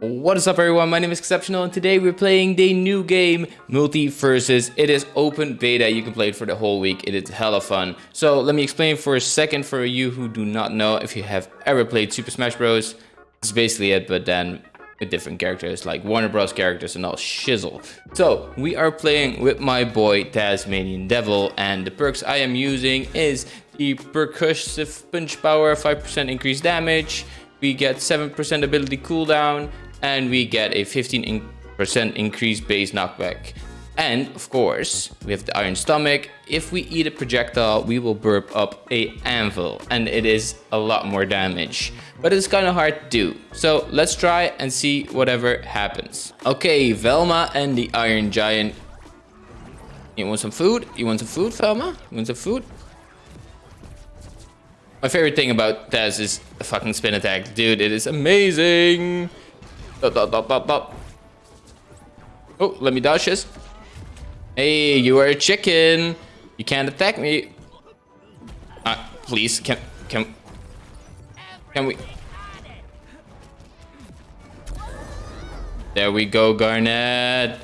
What is up everyone, my name is Exceptional and today we're playing the new game MultiVersus. It is open beta, you can play it for the whole week, it is hella fun. So let me explain for a second for you who do not know if you have ever played Super Smash Bros. It's basically it, but then with different characters like Warner Bros characters and all shizzle. So we are playing with my boy Tasmanian Devil and the perks I am using is the percussive punch power, 5% increased damage, we get 7% ability cooldown, and we get a 15% increased base knockback. And of course, we have the iron stomach. If we eat a projectile, we will burp up a anvil and it is a lot more damage. But it's kind of hard to do. So let's try and see whatever happens. Okay, Velma and the Iron Giant. You want some food? You want some food, Velma? You want some food? My favorite thing about Taz is the fucking spin attack. Dude, it is amazing. Oh, let me dodge this. Hey, you are a chicken. You can't attack me. Uh, please, can, can, can we? There we go, Garnet.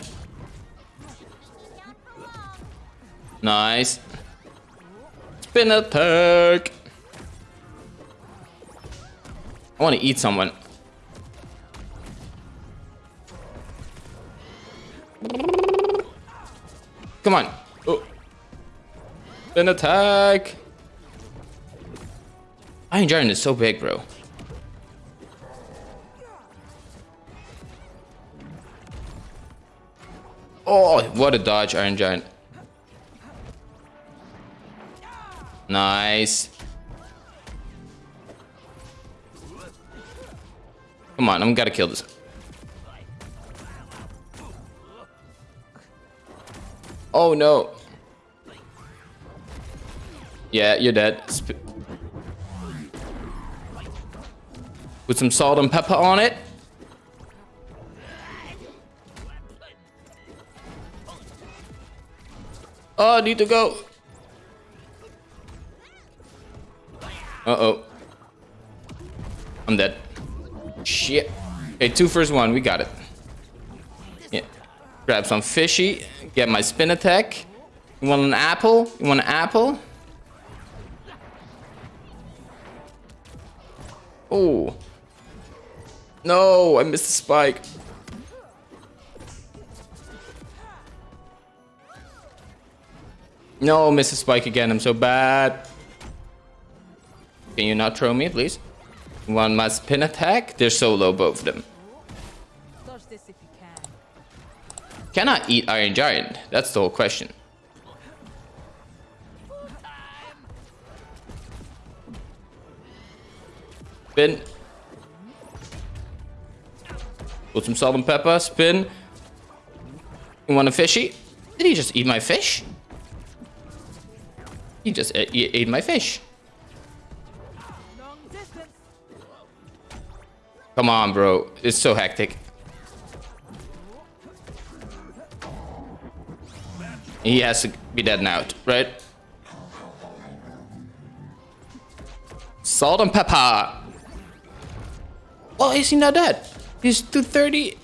Nice. Spin attack. I want to eat someone. Come on. Oh. An attack. Iron Giant is so big, bro. Oh, what a dodge, Iron Giant. Nice. Come on, I'm gotta kill this. Oh no. Yeah, you're dead. Sp Put some salt and pepper on it. Oh, I need to go. Uh-oh. I'm dead. Shit. Okay, two first one. We got it. Grab some fishy. Get my spin attack. You want an apple? You want an apple? Oh. No, I missed the spike. No, miss the spike again. I'm so bad. Can you not throw me, please? One my spin attack. They're so low, both of them. Can I eat Iron Giant? That's the whole question. Spin. Put some salt and pepper. Spin. You want a fishy? Did he just eat my fish? He just ate my fish. Come on, bro. It's so hectic. He has to be dead now, right? Salt and pepper. Oh, is he not dead? He's 230.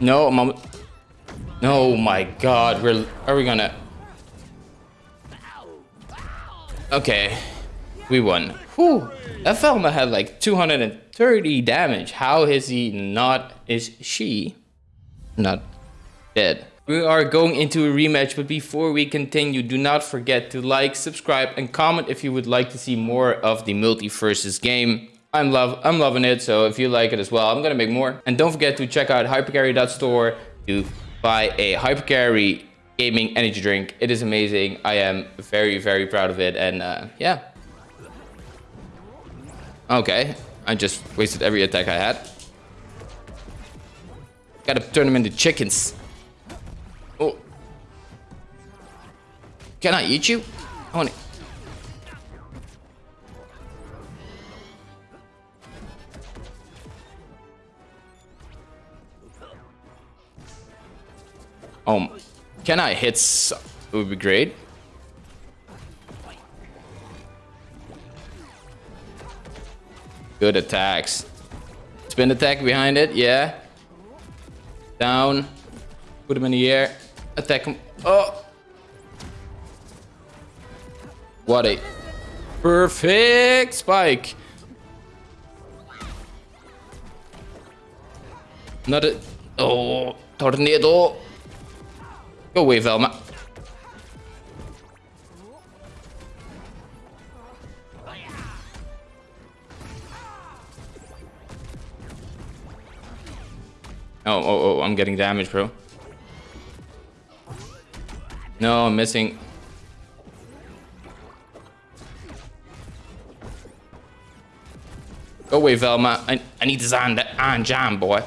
No, mom. No, my God. We're. Are we gonna? Okay, we won. Whew. That Velma had like 230 damage. How is he not? Is she not dead. We are going into a rematch, but before we continue, do not forget to like, subscribe, and comment if you would like to see more of the MultiVersus game. I'm love I'm loving it, so if you like it as well, I'm gonna make more. And don't forget to check out hypercarry.store to buy a hypercarry gaming energy drink. It is amazing. I am very, very proud of it, and uh, yeah. Okay, I just wasted every attack I had. Gotta turn them into chickens. Can I eat you? I want to... Um, can I hit? It would be great. Good attacks. Spin attack behind it, yeah. Down. Put him in the air. Attack him. Oh! What a perfect spike. Not a... Oh, tornado. Go away, Velma. Oh, oh, oh, I'm getting damage, bro. No, I'm missing. Go away, Velma. I, I need this on, on jam, boy.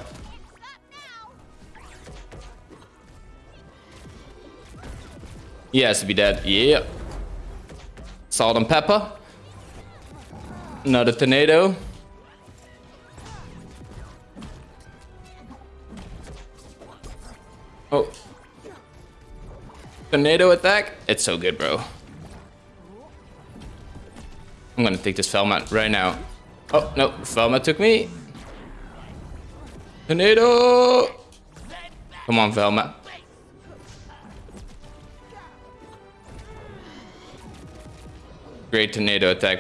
He has to be dead. Yeah. Salt and pepper. Another tornado. Oh. Tornado attack. It's so good, bro. I'm gonna take this Velma right now. Oh, no. Velma took me. Tornado. Come on, Velma. Great tornado attack.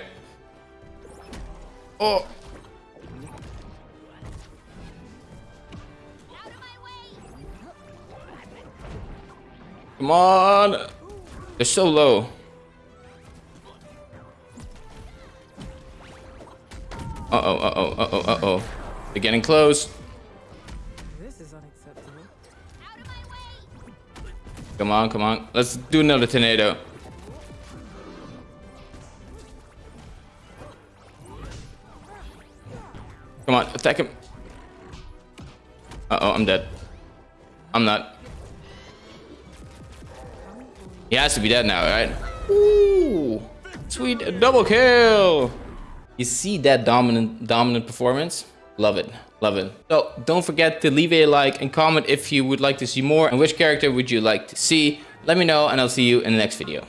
Oh. Come on. They're so low. Uh-oh, uh-oh, uh-oh, uh-oh. They're getting close. This is unacceptable. Come on, come on. Let's do another tornado. Come on, attack him. Uh-oh, I'm dead. I'm not. He has to be dead now, right? Ooh, sweet double kill. You see that dominant dominant performance? Love it, love it. So don't forget to leave a like and comment if you would like to see more and which character would you like to see. Let me know and I'll see you in the next video.